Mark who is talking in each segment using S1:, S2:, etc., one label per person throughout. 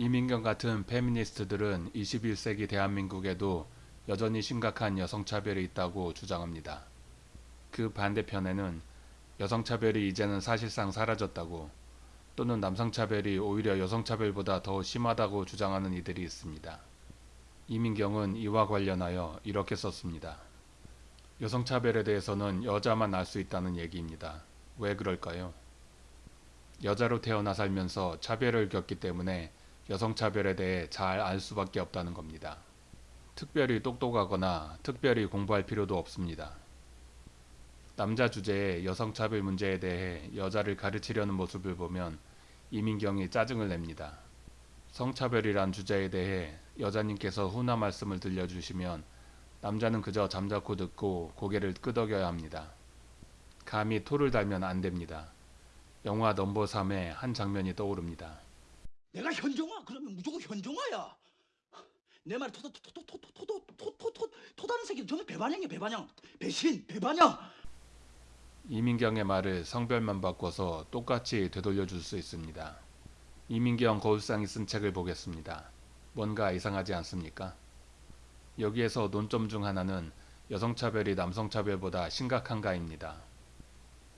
S1: 이민경 같은 페미니스트들은 21세기 대한민국에도 여전히 심각한 여성차별이 있다고 주장합니다. 그 반대편에는 여성차별이 이제는 사실상 사라졌다고 또는 남성차별이 오히려 여성차별보다 더 심하다고 주장하는 이들이 있습니다. 이민경은 이와 관련하여 이렇게 썼습니다. 여성차별에 대해서는 여자만 알 수 있다는 얘기입니다. 왜 그럴까요? 여자로 태어나 살면서 차별을 겪기 때문에 여성차별에 대해 잘 알 수밖에 없다는 겁니다. 특별히 똑똑하거나 특별히 공부할 필요도 없습니다. 남자 주제의 여성차별 문제에 대해 여자를 가르치려는 모습을 보면 이민경이 짜증을 냅니다. 성차별이란 주제에 대해 여자님께서 훈화 말씀을 들려주시면 남자는 그저 잠자코 듣고 고개를 끄덕여야 합니다. 감히 토를 달면 안 됩니다. 영화 넘버 3의 한 장면이 떠오릅니다.
S2: 내가 현정아 그러면 무조건 현정아야. 내 말에 토토토토토토토토토토 토다는 새끼 정말 배반형이야 배반형. 배신 배반형.
S1: 이민경의 말을 성별만 바꿔서 똑같이 되돌려 줄 수 있습니다. 이민경 거울상이 쓴 책을 보겠습니다. 뭔가 이상하지 않습니까? 여기에서 논점 중 하나는 여성차별이 남성차별보다 심각한가입니다.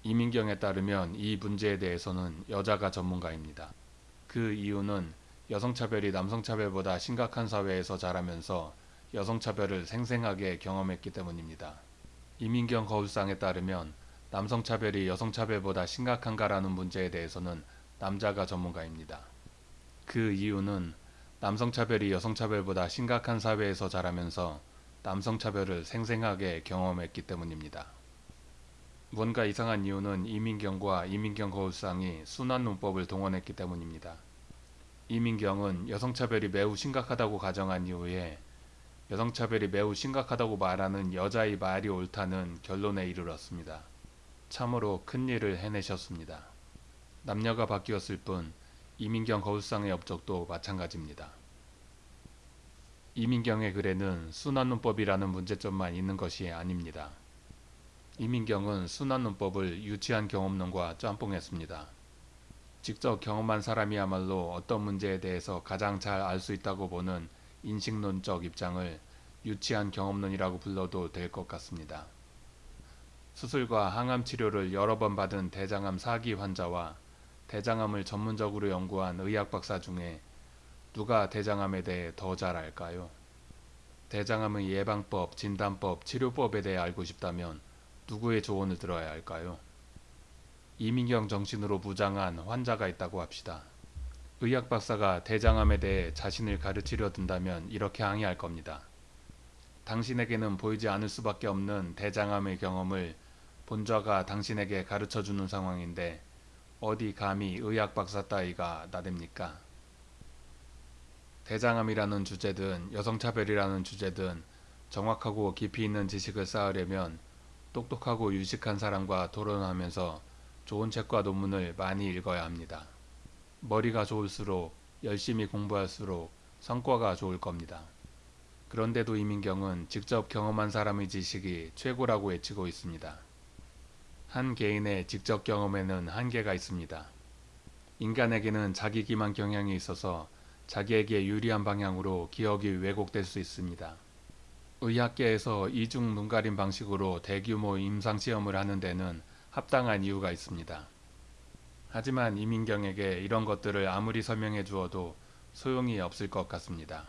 S1: 이민경에 따르면 이 문제에 대해서는 여자가 전문가입니다. 그 이유는 여성차별이 남성차별보다 심각한 사회에서 자라면서 여성차별을 생생하게 경험했기 때문입니다. 이민경 거울상에 따르면 남성차별이 여성차별보다 심각한가라는 문제에 대해서는 남자가 전문가입니다. 그 이유는 남성차별이 여성차별보다 심각한 사회에서 자라면서 남성차별을 생생하게 경험했기 때문입니다. 뭔가 이상한 이유는 이민경과 이민경 거울상이 순환 논법을 동원했기 때문입니다. 이민경은 여성차별이 매우 심각하다고 가정한 이후에 여성차별이 매우 심각하다고 말하는 여자의 말이 옳다는 결론에 이르렀습니다. 참으로 큰일을 해내셨습니다. 남녀가 바뀌었을 뿐 이민경 거울상의 업적도 마찬가지입니다. 이민경의 글에는 순환 논법이라는 문제점만 있는 것이 아닙니다. 이민경은 순환논법을 유치한 경험론과 짬뽕했습니다. 직접 경험한 사람이야말로 어떤 문제에 대해서 가장 잘 알 수 있다고 보는 인식론적 입장을 유치한 경험론이라고 불러도 될 것 같습니다. 수술과 항암 치료를 여러 번 받은 대장암 4기 환자와 대장암을 전문적으로 연구한 의학 박사 중에 누가 대장암에 대해 더 잘 알까요? 대장암의 예방법, 진단법, 치료법에 대해 알고 싶다면 누구의 조언을 들어야 할까요? 이민경 정신으로 무장한 환자가 있다고 합시다. 의학 박사가 대장암에 대해 자신을 가르치려 든다면 이렇게 항의할 겁니다. 당신에게는 보이지 않을 수밖에 없는 대장암의 경험을 본좌가 당신에게 가르쳐 주는 상황인데 어디 감히 의학 박사 따위가 나댑니까? 대장암이라는 주제든 여성차별이라는 주제든 정확하고 깊이 있는 지식을 쌓으려면 똑똑하고 유식한 사람과 토론하면서 좋은 책과 논문을 많이 읽어야 합니다. 머리가 좋을수록 열심히 공부할수록 성과가 좋을 겁니다. 그런데도 이민경은 직접 경험한 사람의 지식이 최고라고 외치고 있습니다. 한 개인의 직접 경험에는 한계가 있습니다. 인간에게는 자기 기만 경향이 있어서 자기에게 유리한 방향으로 기억이 왜곡될 수 있습니다. 의학계에서 이중 눈가림 방식으로 대규모 임상시험을 하는 데는 합당한 이유가 있습니다. 하지만 이민경에게 이런 것들을 아무리 설명해 주어도 소용이 없을 것 같습니다.